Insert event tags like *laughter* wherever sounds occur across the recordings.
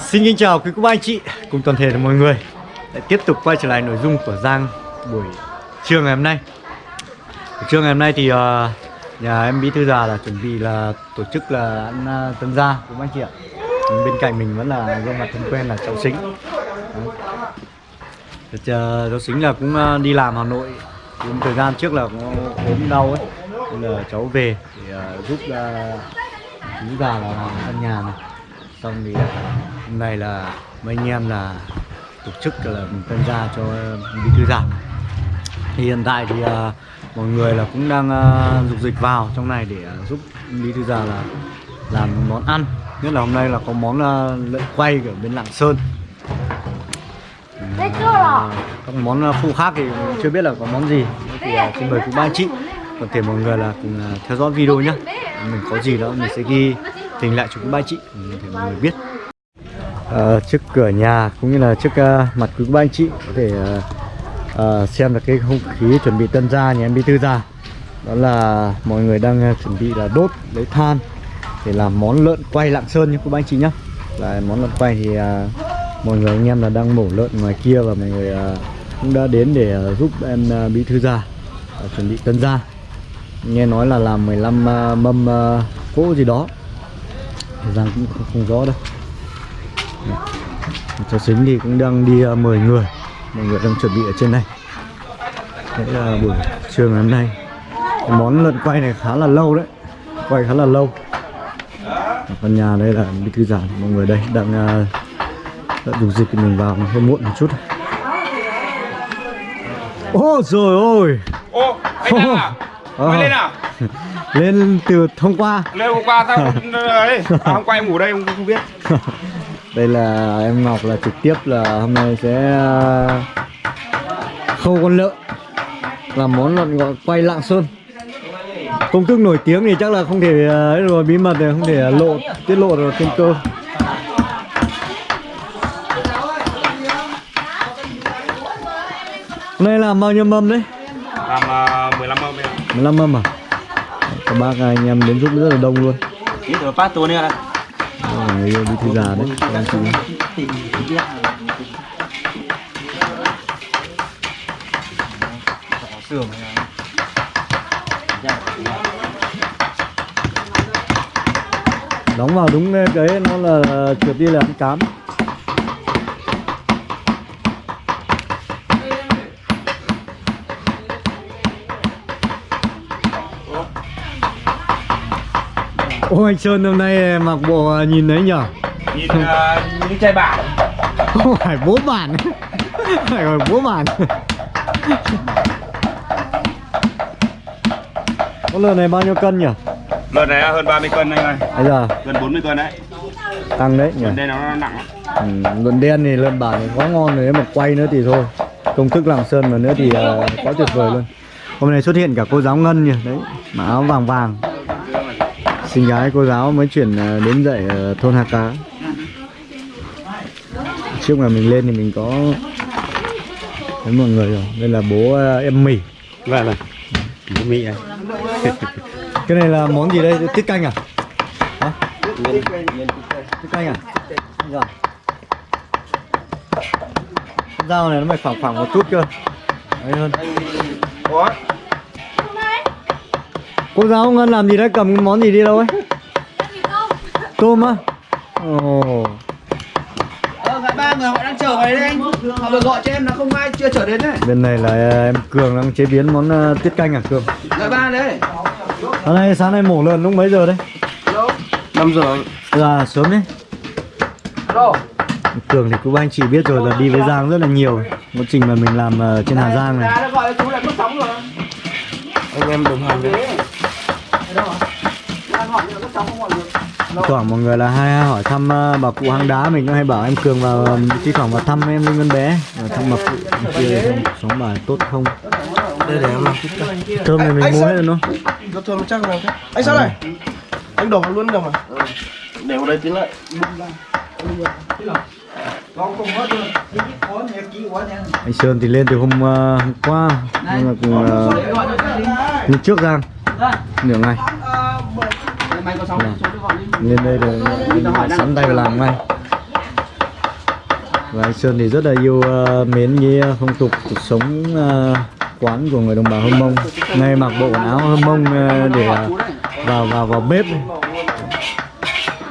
Xin kính chào quý cô bác anh chị cùng toàn thể là mọi người. Lại tiếp tục quay trở lại nội dung của Giang buổi trưa ngày hôm nay. Buổi trưa ngày hôm nay thì uh, nhà em Bí Thư Già là chuẩn bị là tổ chức là ăn uh, tân gia của bác anh chị ạ? Bên cạnh mình vẫn là gương mặt thân quen là cháu Sính. Đấy. Ờ, cháu xính Sính là cũng uh, đi làm Hà Nội. Cũng thời gian trước là cũng ốm đau ấy. Nên là cháu về để uh, giúp uh, thư già là ăn nhà này xong thì hôm nay là mấy anh em là tổ chức là mình tân gia cho bí thư già thì hiện tại thì uh, mọi người là cũng đang uh, dục dịch vào trong này để uh, giúp bí thư già là làm món ăn. Nhất là hôm nay là có món uh, lợn quay ở bên lạng sơn. Rồi. các món uh, phụ khác thì chưa biết là có món gì. Thì uh, xin mời quý ba chị. Còn thể mọi người là cùng uh, theo dõi video nhé mình có gì đó mình sẽ ghi tình lại chú ba chị thì mọi người biết. À, trước cửa nhà cũng như là trước uh, mặt quý ba anh chị có thể uh, uh, xem được cái không khí chuẩn bị tân gia nhà em bí thư gia đó là mọi người đang uh, chuẩn bị là đốt lấy than để làm món lợn quay lạng sơn nhé quý ba anh chị nhé. Là món lợn quay thì uh, mọi người anh em là đang mổ lợn ngoài kia và mọi người uh, cũng đã đến để uh, giúp em uh, bí thư gia uh, chuẩn bị tân gia. Nghe nói là làm 15 uh, mâm uh, cỗ gì đó. Giang cũng không, không rõ đâu. Cháu xính thì cũng đang đi uh, mời người. Mọi người đang chuẩn bị ở trên này. Đấy là buổi trưa ngày hôm nay. Cái món lợn quay này khá là lâu đấy. Quay khá là lâu. Căn nhà đây là bí thư giảng mọi người đây đang uh, đã dùng dịch mình vào hơi muộn một chút. Ôi rồi ôi. Ô, anh Đăng à? Mày lên *laughs* à? Lên từ hôm qua Lên hôm qua tao *laughs* đấy. À, hôm qua em ngủ đây em không biết. *laughs* đây là em Ngọc là trực tiếp là hôm nay sẽ uh, khâu con lợn làm món lợn gọi quay lạng sơn công thức nổi tiếng thì chắc là không thể ấy rồi bí mật này không thể lộ tiết lộ được trên cơ Hôm nay làm bao nhiêu mâm đấy Làm uh, 15 mâm em. 15 mâm à các bác anh em đến giúp rất là đông luôn. Là người yêu bí thư già đấy anh chị đóng vào đúng cái nó là trượt đi là ăn cám Ô anh Sơn hôm nay mặc bộ nhìn đấy nhở Nhìn uh, như trai bản. *laughs* Không phải bố bản *laughs* Phải gọi bố bản Con lợn này bao nhiêu cân nhỉ? Lợn này hơn 30 cân anh ơi. Bây giờ Gần 40 cân đấy. tăng đấy nhỉ? Lợn đây nó nặng. Ừ, lợn đen thì lợn bản thì quá ngon rồi mà quay nữa thì thôi Công thức làm sơn mà nữa thì uh, quá tuyệt vời luôn Hôm nay xuất hiện cả cô giáo Ngân nhỉ? Đấy, mặc áo vàng vàng Xinh gái cô giáo mới chuyển uh, đến dạy ở thôn Hà Cá Trước mà mình lên thì mình có Thấy mọi người rồi Đây là bố uh, em mì Vâng vâng. Bố Mỹ anh. *laughs* Cái này là món gì đây? Tiết canh à? Hả? Tiết canh à? Rồi. Con dao này nó phải phẳng phẳng một chút cơ Đấy hơn Có. Cô giáo Ngân làm gì đấy? Cầm cái món gì đi đâu ấy? Tôm á? Ồ Ờ, ba người họ đang chờ vào đấy đấy anh Họ vừa gọi cho em là không ai chưa trở đến đấy Bên này là ờ, em Cường đang chế biến món ờ, tiết canh à Cường? Đợi ba đấy Sáng nay, sáng nay mổ lợn lúc mấy giờ đấy? 5 giờ. Là sớm đấy Alo Cường thì cũng anh chị biết rồi là đi với Giang rất là nhiều Một trình mà mình làm ờ, trên Hà Giang này Anh em đồng hành đấy. Đang hỏi nhưng mà mất sóng không gọi được thoảng mọi người là hay hỏi thăm uh, bà cụ hang đá mình có hay bảo em cường vào um, thi thoảng vào thăm em linh vân bé và thăm bà cụ em kia sống bà tốt không Đây để em làm chút thơm này mình mua hết rồi nó Nó thơm chắc thế. Anh sao này? Anh đổ vào luôn được mà. Để vào đây tí lại. anh sơn thì lên từ hôm, uh, hôm qua nhưng mà cùng uh, trước giang nửa ngày Mày có sóng số tôi gọi đi lên đây rồi sẵn tay vào làm ngay. Và anh Sơn thì rất là yêu ờ, mến cái ờ, phong tục cuộc sống ờ, quán của người đồng bào Hâm Mông. Ngay mặc bộ quần áo Hâm Mông ờ, để ờ, vào vào vào bếp này.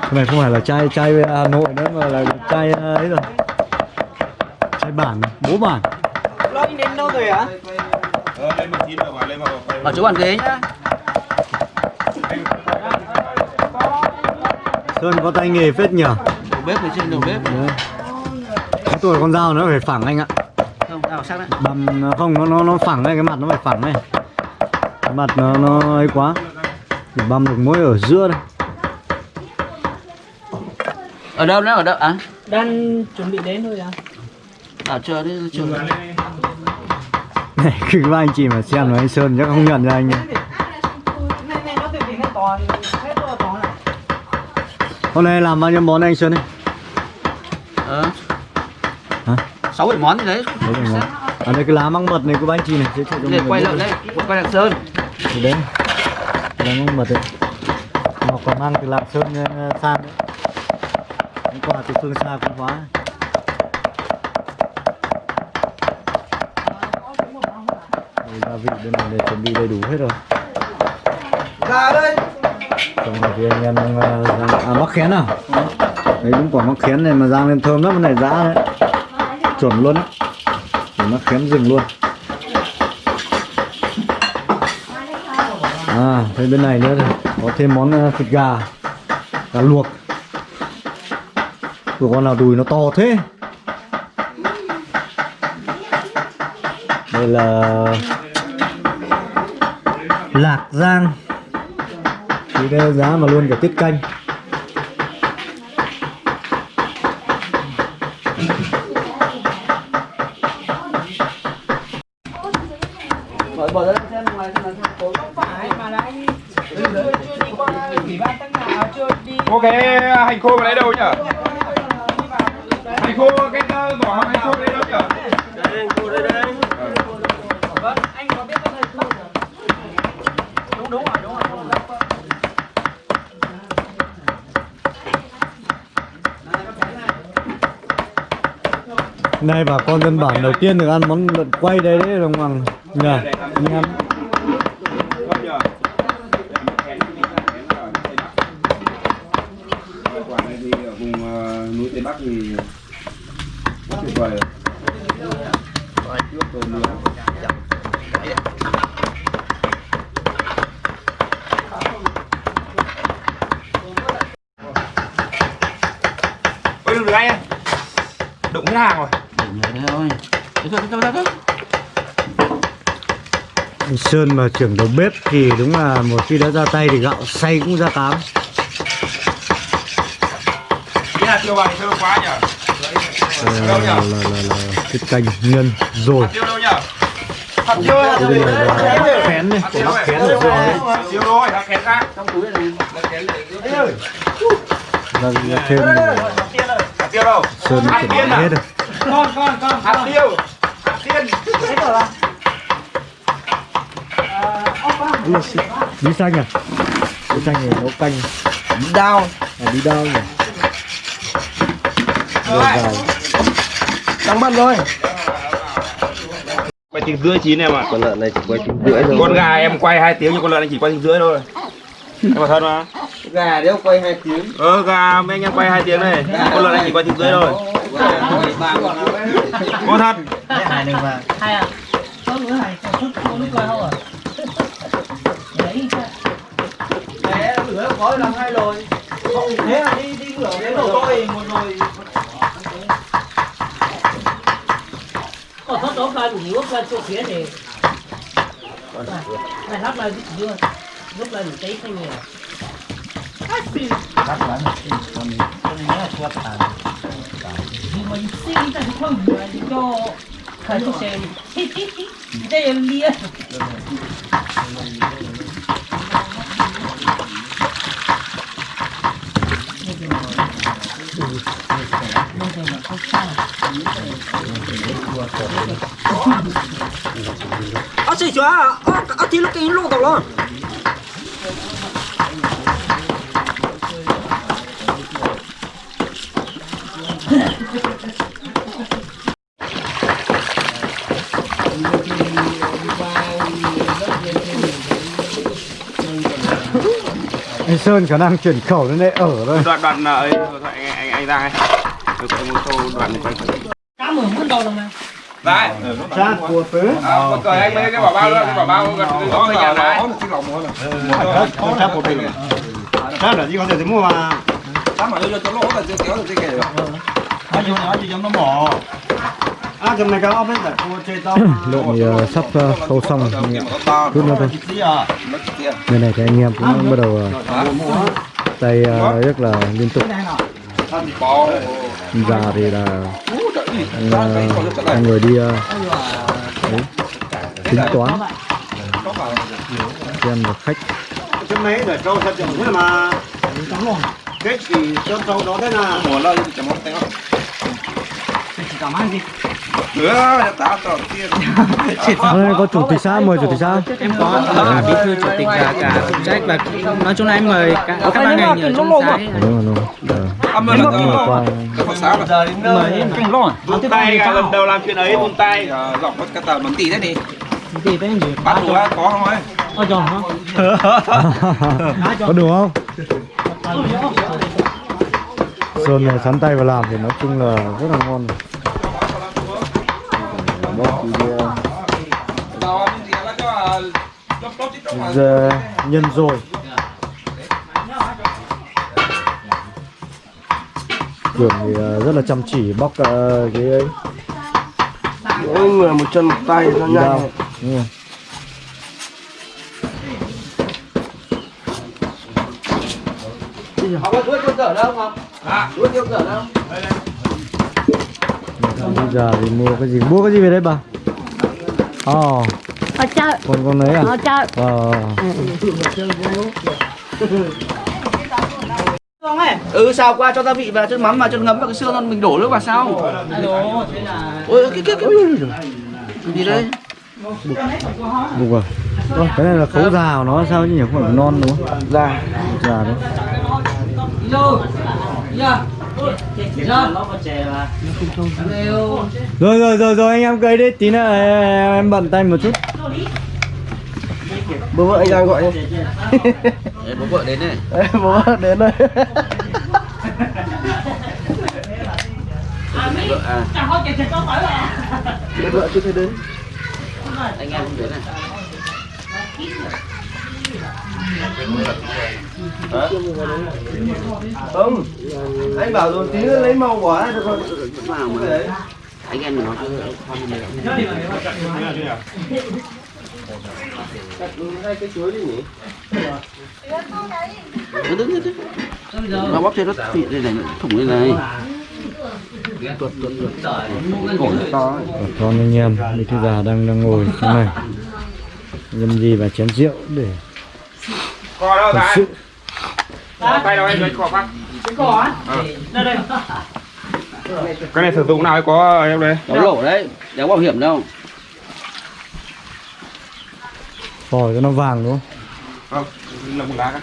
cái này không phải là chai chai Hà Nội nữa mà là chai ờ, ấy rồi. Chai bản bố bản. Lo đến đâu rồi hả? Ở chỗ bàn ghế nhá. Sơn có tay nghề phết nhỉ Đầu bếp người trên đầu bếp. Đấy. cái tuổi con dao nó phải phẳng anh ạ Không, nào sang đấy. bầm không nó nó nó phẳng đây cái mặt nó phải phẳng đây cái mặt nó nó ấy quá thì băm được mỗi ở giữa đây Ở đâu nữa? Ở đâu? À? đang chuẩn bị đến thôi à À chờ đi, chờ. này *laughs* cứ các anh chị mà xem là anh Sơn chắc không nhận ra anh nhá này này nó từ từ nó to hết to to này hôm nay làm bao nhiêu món anh Sơn ấy Ờ. hả Sáu bảy món gì đấy. đấy là món ở đây cái lá măng mật này của anh chị này Để mọi quay biết đây, quay Lạng Sơn. thì đấy lá măng mật đấy họ còn mang từ lạng sơn ờ, sang đấy hôm qua từ phương xa cũng hóa gia vị bên này để chuẩn bị đầy đủ hết rồi Ra đây. Xong này thì anh em đang, rang- à mắc khén à? Đấy đúng quả mắc khén này mà rang lên thơm lắm cái này giá đấy. Chuẩn luôn đấy. Mắc khén rừng luôn. À thấy bên này nữa thì có thêm món à, thịt gà gà luộc. Của con nào đùi nó to thế? Đây là lạc giang thì đây giá mà luôn cả tiết canh Bỏ bỏ ra xem ngoài xem là xem tối. phải mà là anh chưa chưa đi qua ủy ban tăng nào chưa đi Cô cái hành khô mà lấy đâu nhở? Hành khô cái vỏ hộp hành khô lấy đâu nhở? vâng anh có biết cái này không đúng đúng rồi đúng rồi đúng rồi Nay bà con dân bản đầu tiên được ăn món lợn quay đây đấy, đồng bằng nhỉ anh em Quả này thì ở vùng núi Tây Bắc thì rất tuyệt vời rồi. Trước rồi nữa. Ôi, đừng được anh em Đụng cái hàng rồi Thôi. Đấy thôi, thôi, thôi, thôi. anh Sơn mà trưởng đầu bếp thì đúng là một khi đã ra tay thì gạo xay cũng ra cám Cái Ờ, là, là, là, là canh nhân rồi. Tiêu đâu nhở Hạt tiêu hạt Cái tiêu đây là là khén này của bác dưới đấy. Tiêu thôi, hạt khác. Trong túi này. và thêm Hạt tiêu đâu? Sơn hết rồi con con con Hạt tiêu. Hạt tiên. Hết rồi à bí xanh à? Bí xanh này nấu canh. Đao. à, bí đao nhỉ? Rồi. Vào Trắng bận rồi. Quay tiếng rưỡi chín em ạ. Con lợn này chỉ quay tiếng rưỡi thôi. Con gà em quay 2 tiếng nhưng con lợn anh chỉ quay tiếng rưỡi thôi. Em bảo thật mà. Gà đéo quay hai tiếng. Ờ gà mấy anh em quay 2 tiếng này Con lợn anh chỉ quay tiếng rưỡi thôi Có thật. Hai à? Có nữa hai có chút có lúc coi không à? Đấy Đấy, lửa khói làm hai rồi. thế là đi đi lửa đến đầu tôi một rồi còn thoát đó coi đủ lúc lên chỗ phía thì này lắp lại chưa lúc lên tí thanh nhiều nhưng mình xin ta không phải cho khởi cho xem đây là lia Ơ xì 아, ơ ơ tí lúc lo. Sơn khả năng chuyển khẩu đến đây ở thôi đoạn đoạn là ấy anh anh anh ra ấy tôi sẽ một câu đoạn này quay phải. Cá mường con đầu này. Đây Cha của phứ à, một cởi anh mấy cái bảo bao cái bảo bao gần đó về nhà đấy Cha của phứ Cha là gì có thể thì mua mà. Sao mà đưa cho lỗ là chưa kéo được cái kề được *coughs* Lượng thì ờ, sắp ờ, khâu xong anh em ạ. Chút nữa thôi. Bên này thì anh em cũng bắt đầu ờ, tay ờ, rất là liên tục. Già thì là trời ơi anh, người đi ờ, đấy, tính toán. Xem được khách. muốn là chỉ muốn tay nữa ta tao tiền. *laughs* Ê, có chủ tịch xã mời chủ tịch xã. Em có cả bí thư chủ tịch cả phụ trách và nói chung là em mời cả các ban ngành ở trong xã đúng rồi đúng rồi. Ờ, là mời em kinh lon vung tay lần đầu làm chuyện ấy vung tay dọc mất cái tờ bắn tỷ đấy đi thì tên gì? Bắt đủ á, có không ấy? Ôi trời hả? *laughs* Có đủ không? Sơn này sắn tay vào làm thì nói chung là rất là ngon. bóc giờ nhân rồi. Cường thì ờ, rất là chăm chỉ bóc ờ, cái ấy. Mỗi người một chân một tay đao nhanh đúng. Học có chuối tiêu dở đâu không? À, chuối tiêu dở đâu? Bây giờ thì mua cái gì? Mua cái gì về đây bà? Ồ, Ở chợ, con con đấy à? Ở chợ. ờ. Ừ, xào qua cho gia vị và chân mắm và chân ngấm vào cái xương rồi mình đổ nước vào sau. alo thế là Ôi, cái cái cái gì đấy? bục. À? Ơ, cái này là khấu già của nó sao chứ nhỉ? Không phải non đúng không? Ra già đấy dạ. rồi rồi rồi rồi anh em cười đi. Tí nữa em, em bận tay một chút. Bố vợ anh đang gọi nhé bố vợ đến này. Đấy, bố vợ đến đây. Vợ à, chẳng có chè chè có phải là bố vợ chưa thấy đến. Anh em không đến này. Không anh bảo rồi tí nữa lấy màu quả được không. Anh em mình nói chứ không hai cái chuối đi nhỉ Đứng đứng đứng. Nó bóp trên nó thịt đây này, thủng đây này. Tuột tuột tuột. Cổ nó to con anh em đi thư già đang đang ngồi thế này nhâm gì và chén rượu để co đâu sự. Tay đâu anh lấy cọ bác. Cái cỏ á. Đây đây. cái này sử dụng nào có em đây? Nó lỗ đấy, đéo bảo hiểm đâu. phổi cho nó vàng đúng không? Không là một lá các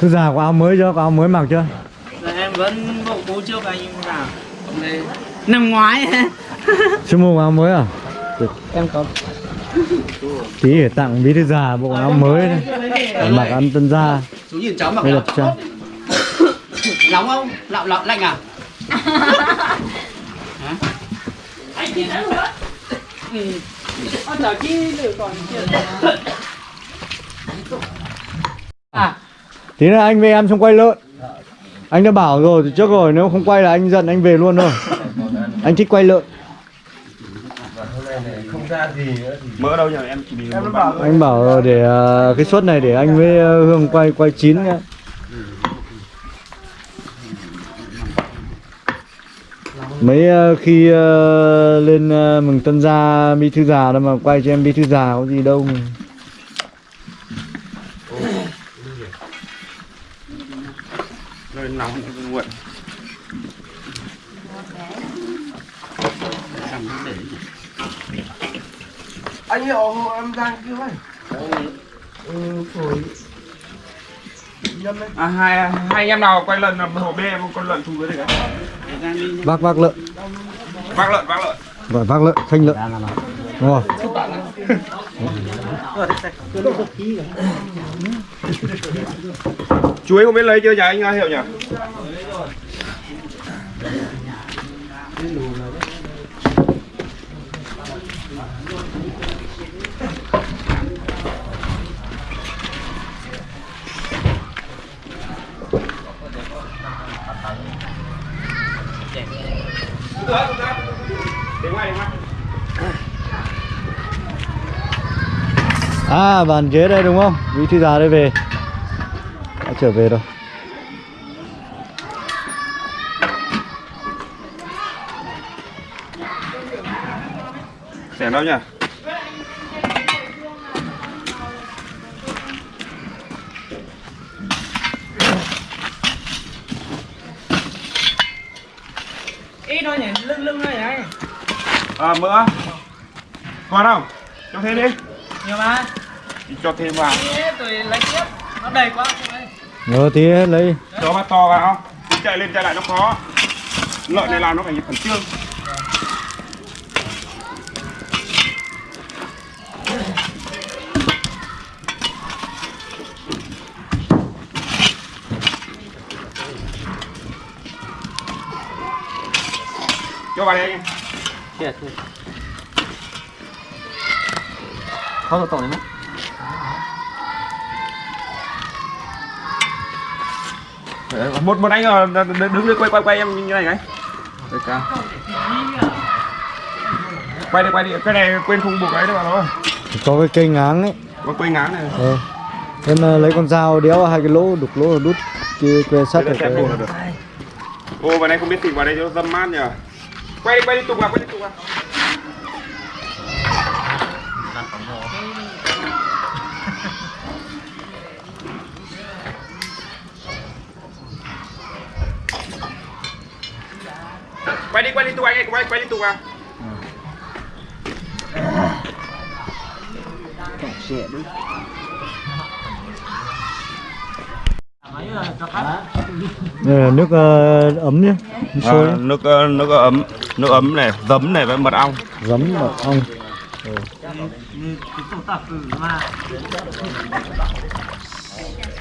thư già có áo mới chưa? Có áo mới mặc chưa? Dạ, em vẫn bộ cũ trước anh nhưng nào năm ngoái. *laughs* Chưa mua áo mới à? Em có tí để tặng bí thư già bộ áo mới này để mặc ăn tân gia. Chú nhìn cháu mặc là cho *coughs* Nóng không? Lạo lạo lạnh à? *laughs* Anh chị thấy luôn đó. Anh chờ chi còn *coughs* tí nữa anh về em xong quay lợn. Anh đã bảo rồi từ trước rồi nếu không quay là anh giận anh về luôn thôi anh thích quay lợn. Mỡ đâu nhỉ em chỉ em nó bảo anh bảo rồi để ờ, cái suất này để anh với ờ, hương quay quay chín nhá. Mấy ờ, khi lên mừng tân gia bí thư già đâu mà quay cho em bí thư già có gì đâu mà. Nơi nóng nguội anh hiệu em đang kêu ấy. Ừ, phổi đấy. À, hai hai anh em nào quay lợn làm hộ bê con lợn thù dưới đây cái. vác vác lợn. Vác lợn, vác lợn. gọi vác lợn khanh lợn. Đúng không *laughs* Chuối không biết lấy chưa nhà anh hiểu nhỉ? À bàn ghế đây đúng không vị thư già đây về trở về rồi Xẻng đâu nhỉ? Ít thôi nhỉ, lưng lưng thôi này. À, mỡ. Còn không? Cho thêm đi. Nhiều mà. Cho thêm vào. Thế tôi lấy tiếp. Nó đầy quá ngờ tí lấy Cho bát to vào? Chứ chạy lên chạy lại nó khó. Lợn này làm nó phải khẩn trương. Cho vào đây anh. Không tổ này mất. Một một anh ờ, đứng lên quay quay quay em như này cái Được quay đi quay đi. Cái này quên không buộc ấy đâu mà nó có cái cây ngáng ấy. Có quay ngán này. Ờ. em ờ, lấy con dao đéo hai cái lỗ đục lỗ đút kia que sắt ở xem cái được. Ô vào đây không biết thịt vào đây cho dâm mát nhờ. Quay đi quay đi tục vào quay đi tục vào quay đi quay đi tục anh ơi quay quay đi tục vào đây là nước ờ, ấm nhé À, nước ờ, nước ấm nước ấm này giấm này với mật ong. Giấm mật ong.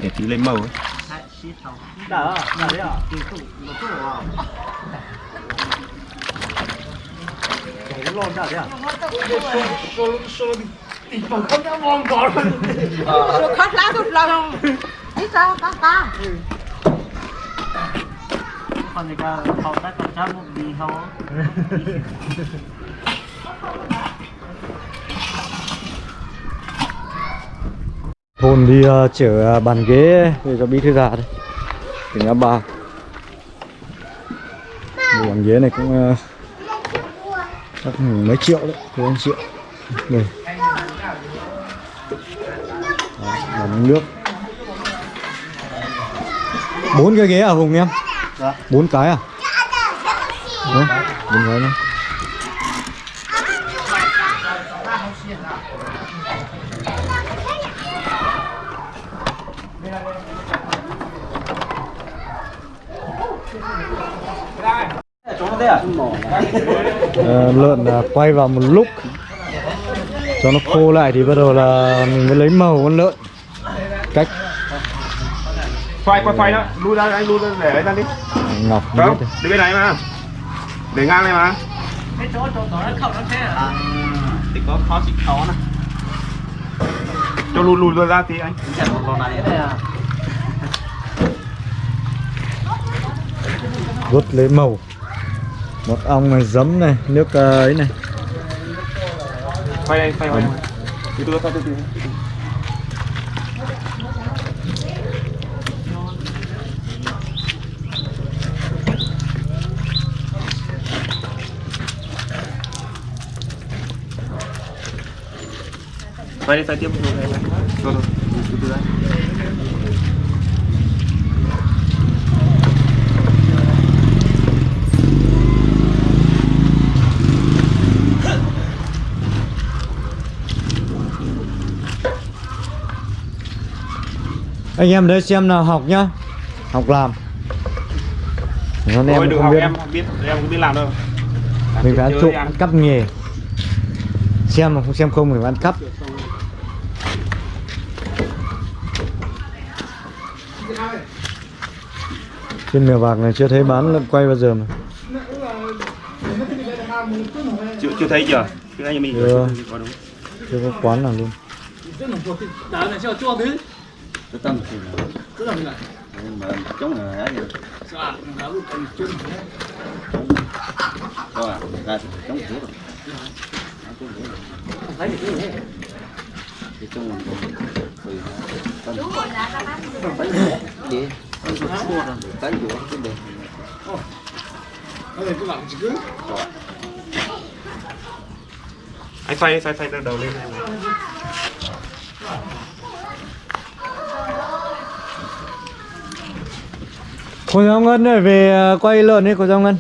Để tí lấy màu ấy. Rồi khát lá tôi lòng Đi sao cá cá Còn thì cả hậu tác còn chắc một đi không thôn đi chở ờ, bàn ghế để cho bí thư già đây tỉnh ngã ba. Bàn ghế này cũng uh, chắc mấy triệu đấy mấy anh triệu đây. Làm nước. Bốn cái ghế à hùng em? Bốn cái à? Đấy, bốn cái này Ờ, lợn là quay vào một lúc. Cho nó khô lại thì bắt đầu là mình mới lấy màu con lợn. Cách. Xoay quay xoay đó. Lui ra anh lui ra để ấy ra đi. Ngọc không? đi bên này mà. Để ngang này mà. Cái chỗ chỗ đó nó khẩu nó thế à? thì có khó xịt khó nè cho lùi lùi ra tí anh. Chẳng một con này đây à. Rút lấy màu một ong này giấm này nước ờ, ấy này. Quay đây quay quay từ từ từ từ từ quay đi xoay tiếp. Một rồi rồi rồi từ từ đây anh em đấy xem nào học nhá. Học làm. Còn Thôi em được không học biết. em biết em không biết làm đâu. Mình phải ăn trộm cắp nghề. Xem mà không xem không mình phải ăn cắp. Trên mèo vạc này chưa thấy bán quay bao giờ mà. Chưa chưa thấy chưa? Chưa thấy mình. Chưa. chưa có quán nào luôn cái tâm thì là nhưng mà chống là ấy rồi có à người ta chống thiếu rồi. Thì trong mình còn tùy tâm. Đi ăn chút chua rồi. Tán dũa cái đề anh phay phay phay đầu lên cô giáo ngân ơi về ờ, quay lợn đi cô giáo ngân.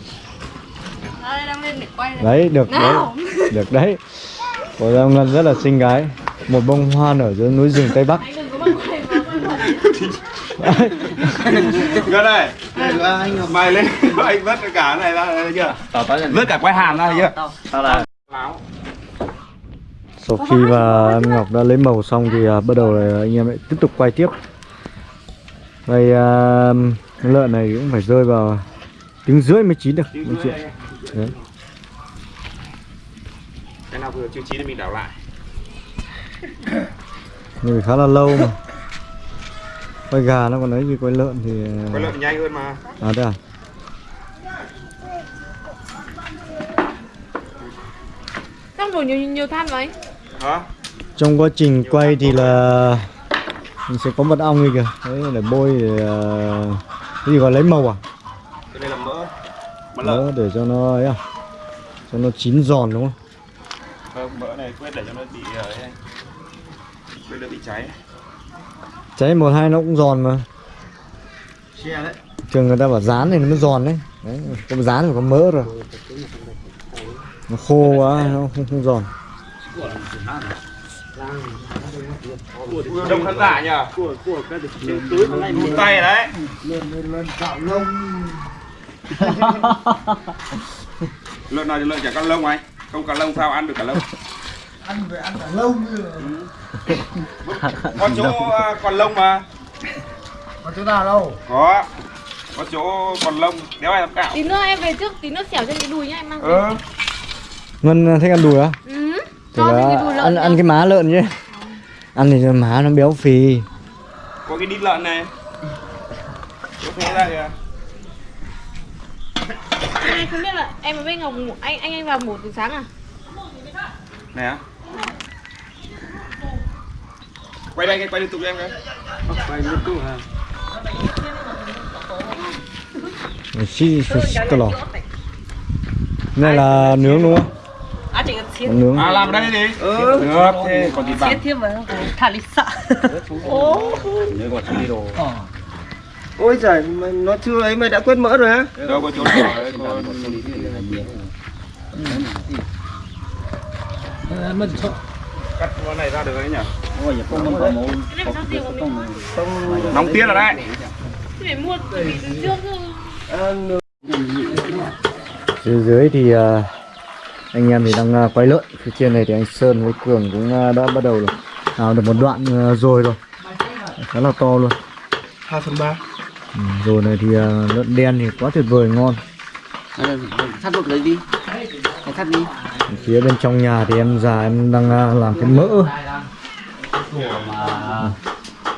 Đây, đang lên để quay này. đấy được đấy. Nào. *laughs* được đấy. Cô giáo ngân rất là xinh gái. Một bông hoa nở dưới núi rừng tây bắc. Quay quay. Gần *laughs* đây anh mày lên. *laughs* Anh vớt cả cái này ra chưa? Vớt cả quai hàm ra chưa? Tao là sau khi mà em Ngọc đã lấy màu xong thì à, bắt đầu là anh em lại tiếp tục quay tiếp. Đây à, cái lợn này cũng phải rơi vào tiếng rưỡi mới chín được mọi chuyện đấy. Cái nào vừa chưa chín thì mình đảo lại. *coughs* Phải khá là lâu mà. Quay gà nó còn ấy gì quay lợn thì quay lợn nhanh hơn mà. À đây à? Xong đổ nhiều nhiều than anh. hả? Trong quá trình quay thì là mình sẽ có mật ong đi kìa. Đấy để bôi để, à, cái gì gọi lấy màu à? Cái này là mỡ. Mỡ lợn. Đó, để cho nó ấy à? Cho nó chín giòn đúng không? Không mỡ này quyết để cho nó bị ờ, ấy. Quyết đỡ bị cháy. Cháy một hai nó cũng giòn mà. Thường người ta bảo rán thì nó mới giòn đấy. Đấy có rán thì có mỡ rồi. Nó khô quá nó không, không giòn đông khán giả nhờ. Một tay đấy. *laughs* Lợn nào thì lợn chả có lông anh không có lông sao ăn được cả lông. Ăn phải ăn cả lông có chỗ à, còn lông mà. Có chỗ nào đâu? Có. Có chỗ còn lông. Đéo ai làm cạo? Tí nữa em về trước, tí nữa xẻo trên cái đùi nhá em mang. về. ờ ngân thích ăn đùi á? Ừ. Cho cái đùi lợn ăn ăn cái má lợn chứ ăn thì má nó béo phì. Có cái đít lợn này. Chỗ thế ra kìa Anh không biết là em với Ngọc ngủ- anh anh anh vào ngủ từ sáng à? này á. Quay đây quay liên tục cho em cái. Xí xí cái lò. Này là nướng đúng không Còn nướng. À làm ở đây đi. Ừ. được thế còn thịt xiết bằm thêm vào thả đi sợ nhớ còn đi đồ. Ôi giời, nó chưa ấy mày đã quên mỡ rồi hả? đâu có chỗ nào đấy có mất chỗ cắt con này ra được đấy nhỉ? Ôi con có mình? nóng tiết rồi đấy. Phải mua từ trước phía dưới thì à, anh em thì đang à, quay lợn phía trên này thì anh Sơn với Cường cũng à, đã bắt đầu nào được một đoạn à, rồi rồi. Khá là to luôn. 2 phần 3 ừ, rồi này thì lợn đen thì quá tuyệt vời ngon. Thắt bột lấy đi. Hãy thắt đi. Phía bên trong nhà thì em già em đang làm cái mỡ.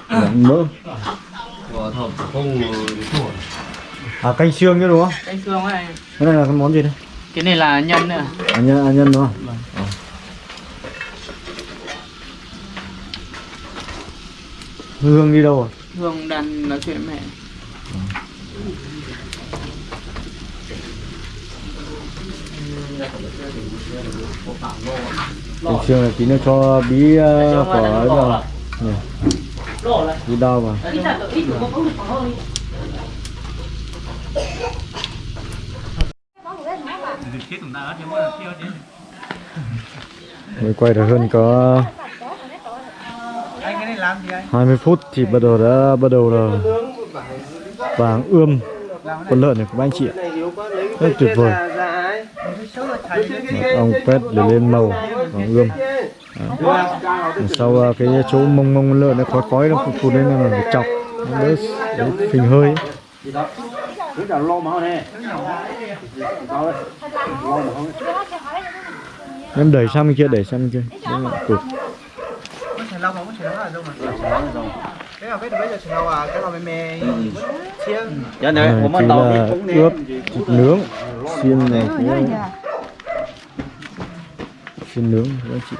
Làm mỡ. À canh xương chứ đúng không? Canh xương ấy. Cái này là cái món gì đây Cái này là nhân nữa à, nhân, à, nhân đúng không? Ờ. hương đi đâu rồi? Hương đang nói chuyện mẹ. Canh xương này tí nữa cho bí uh, quả ấy vào. bí đau vào mới quay được hơn có 20 phút thì bắt đầu đã bắt đầu là vàng ươm. Con lợn này của anh chị ạ. Rất tuyệt vời. Ong pet để lên màu vàng ươm. À. sau cái chỗ mông mông con lợn nó khói khói nó phụt lên là phải chọc. Nó đỡ phình hơi. ấy em đẩy sang bên kia đẩy sang bên kia Đấy là tụt lâu không có là đâu mà cái nào bây giờ chả lâu à cái nào mẹ mẹ chiên Dạ này là ướp thịt nướng xiên này cũng xiên nướng các anh chị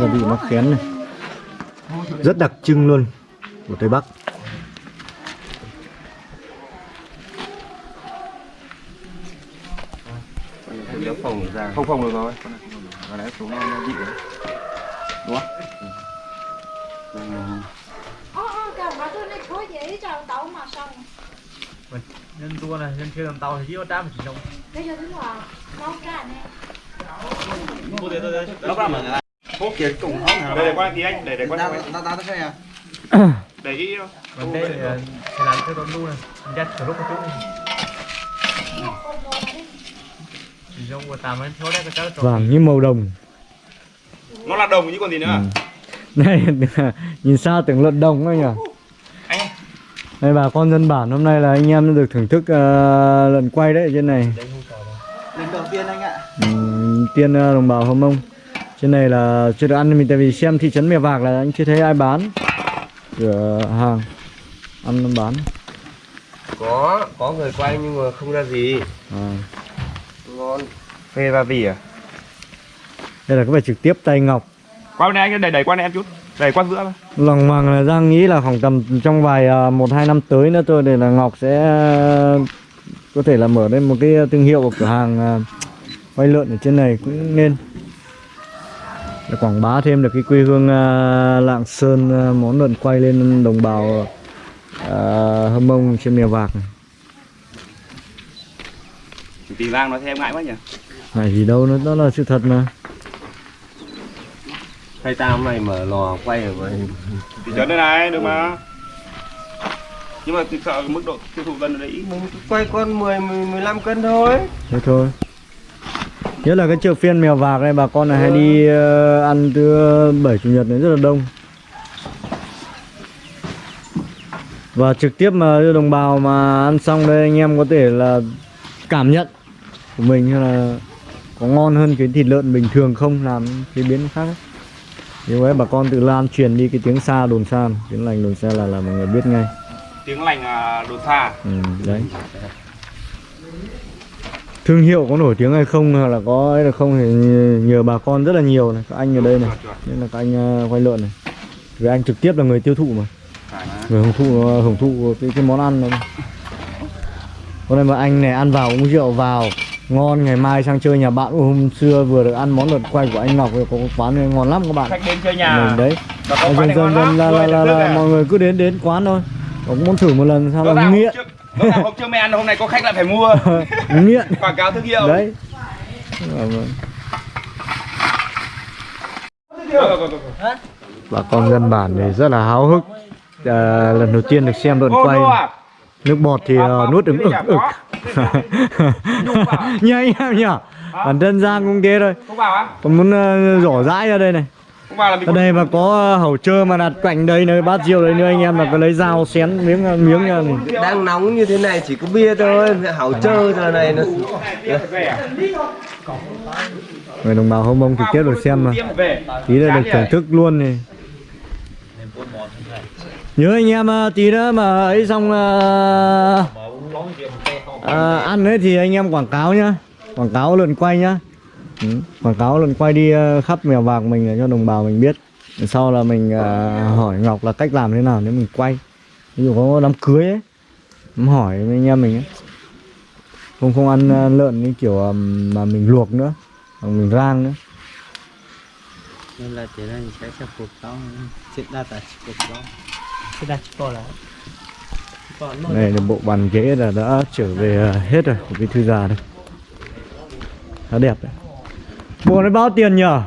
gia vị mắc khén này rất đặc trưng luôn của tây bắc không phòng được rồi. Và đấy xuống nó nó bị đấy. Đúng không? Này dễ cho tàu mà xong. Nhân tua này nhân chưa làm tàu thì chỉ có trăm chỉ trong Bây giờ đúng là nấu cả nè. Đây. Để qua tí anh để để qua để ý còn đây là sẽ làm cho con lu này dắt từ lúc có chút chỉ trong của tạm ấy thôi đấy cái cháu vàng như màu đồng. Nó là đồng chứ còn gì nữa à? này *laughs* nhìn sao tưởng lợn đồng ấy nhỉ? Anh đây bà con dân bản hôm nay là anh em được thưởng thức ờ, lợn quay đấy ở trên này. Lần đầu tiên anh ạ. Ừm, tiên ờ, đồng bào hâm mông. Trên này là chưa được ăn mình tại vì xem thị trấn mèo vạc là anh chưa thấy ai bán. Cửa hàng ăn bán. Có có người quay nhưng mà không ra gì. À. ngon. Phê và vỉ à? Đây là có phải trực tiếp tay ngọc. Qua bên này anh đẩy đẩy qua này em chút. Đẩy qua giữa. Thôi. lòng hoàng là giang nghĩ là khoảng tầm trong vài ờ, một hai năm tới nữa thôi để là ngọc sẽ có thể là mở lên một cái thương hiệu của cửa hàng quay lợn ở trên này cũng nên. Để quảng bá thêm được cái quê hương ờ, lạng sơn món lợn quay lên đồng bào ờ, hâm mông trên mèo vạc này. Tỷ vang nói thêm ngại quá nhỉ? Này gì đâu nó đó là sự thật mà. Hay tao hôm nay mở lò quay rồi thị trấn đây này được mà. Nhưng mà tôi sợ mức độ tiêu thụ gần ở đấy mình quay con 10 10 15 cân thôi. Thế thôi. Nhớ là cái chợ phiên mèo vạc này bà con này hay đi ờ, ăn thứ bảy chủ nhật này rất là đông. Và trực tiếp mà đưa đồng bào mà ăn xong đây anh em có thể là cảm nhận của mình hay là có ngon hơn cái thịt lợn bình thường không? Làm chế biến khác ấy. Như vậy bà con tự lan truyền đi cái tiếng xa đồn xa tiếng lành đồn xa là là mọi người biết ngay. Tiếng lành à, đồn xa ừ, đấy. Thương hiệu có nổi tiếng hay không hoặc là có ấy là không thì nhờ bà con rất là nhiều này. Các anh ở đây này nên là các anh quay lợn này. Vì anh trực tiếp là người tiêu thụ mà. Người hưởng thụ hưởng thụ cái, cái món ăn này hôm nay mà anh này ăn vào uống rượu vào ngon ngày mai sang chơi nhà bạn. Hôm xưa vừa được ăn món lợn quay của anh Ngọc có quán này ngon lắm các bạn. Khách đến chơi nhà. Mình đấy. Dần dần dần là, là, là, mọi người cứ đến đến quán thôi. Cũng muốn thử một lần sao là nghiện? hôm hôm trước mày ăn hôm nay có khách lại phải mua. *laughs* Nghiện. Quảng cáo thương hiệu. Đấy. Bà con dân bản thì rất là háo hức. À, lần đầu tiên được xem lợn Ô, quay? Nước bọt thì uh, nuốt ứng ực ực anh em nhỉ bản thân giang cũng thế thôi. Không vào á? Còn muốn uh, rổ rãi ra đây này. Không vào là mình ở đây mà có uh, hầu trơ mà đặt cạnh đây nơi bát rượu đây nữa anh em là có lấy dao xén miếng miếng nha đang nóng như thế này chỉ có bia thôi hảo trơ giờ này nó về à? người đồng bào hông mông trực tiếp được xem mà. tí nữa được thưởng thức luôn này nhớ anh em à, tí nữa mà ấy xong ờ, ăn đấy thì anh em quảng cáo nhá. Quảng cáo lần quay nhá. Ừ, quảng cáo lần quay đi khắp mèo vạc mình để cho đồng bào mình biết. Sau là mình ờ, hỏi ngọc là cách làm thế nào nếu mình quay. Ví dụ có đám cưới ấy hỏi với anh em mình ấy. Không không ăn lợn như kiểu mà mình luộc nữa mà mình rang nữa. Nên là chỉ là sẽ sẽ phục đó chết đa tại phục đó có là còn nó này là bộ bàn ghế là đã trở về ờ, hết rồi của cái thư già đây. Khá đẹp đấy. Bộ này bao tiền nhở?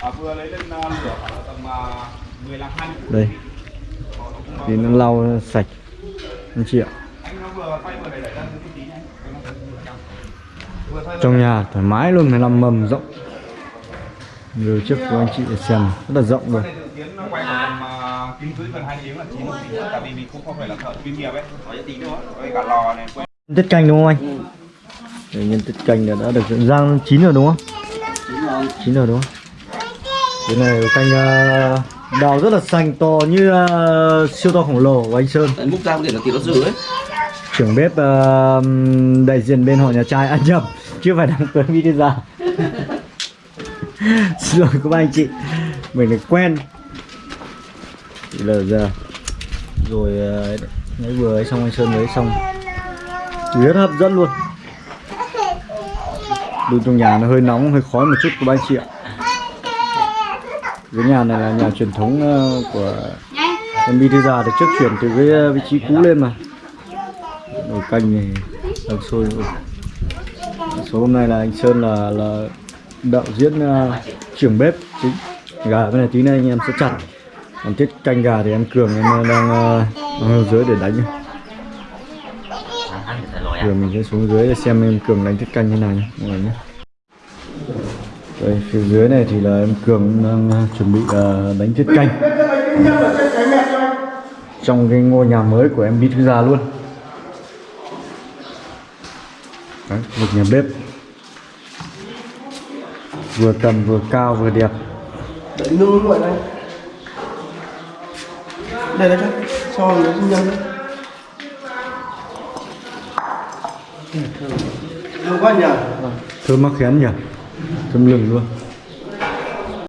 À, vừa lấy lên lửa khoảng tầm uh, đây. Thì nó lau sạch. Anh chị ạ. Trong nhà thoải mái luôn 15 mầm rộng. Rồi trước của anh chị để xem rất là rộng rồi dự kiến nó quay gần mà kim cưới gần hai tiếng là chín một tí tại vì mình cũng không phải là thợ chuyên nghiệp ấy. Có tí nữa. Với cả lò này quay tiết canh đúng không anh? Đây, nhân tiết canh là đã được dựng rang chín rồi đúng không? Chín rồi. Đúng không? Cái này canh ờ, đào rất là xanh to như ờ, siêu to khổng lồ của anh Sơn. Múc ra có thể là thịt nó dữ ấy. Trưởng bếp ờ, đại diện bên họ nhà trai ăn nhầm chưa phải đăng tuấn đi ra xin lỗi các anh chị mình được quen là giờ rồi à, mới vừa ấy xong anh sơn mới xong. Rất hấp dẫn luôn. Đun trong nhà nó hơi nóng hơi khói một chút của ba anh chị ạ. Cái nhà này là nhà truyền thống à, của em đi thư già được trước chuyển từ cái à, vị trí cũ lên mà. Nồi canh này đang sôi rồi. số hôm nay là anh sơn là là đạo diễn uh, trưởng bếp chính. Gà bên này tí nữa anh em sẽ chặt còn tiết canh gà thì em cường em đang ờ, ở dưới để đánh. Rồi mình sẽ xuống dưới để xem em cường đánh tiết canh như nào nhé mọi người nhé đây phía dưới này thì là em cường đang ờ, chuẩn bị ờ, đánh tiết canh. Trong cái ngôi nhà mới của em bí thư già luôn. Đấy, một nhà bếp. Vừa tầm vừa cao vừa đẹp. Đấy, nương luôn đây đây đây cho Cho nó đấy Thơm quá nhỉ? Thơm mắc khén nhỉ? Thơm lừng luôn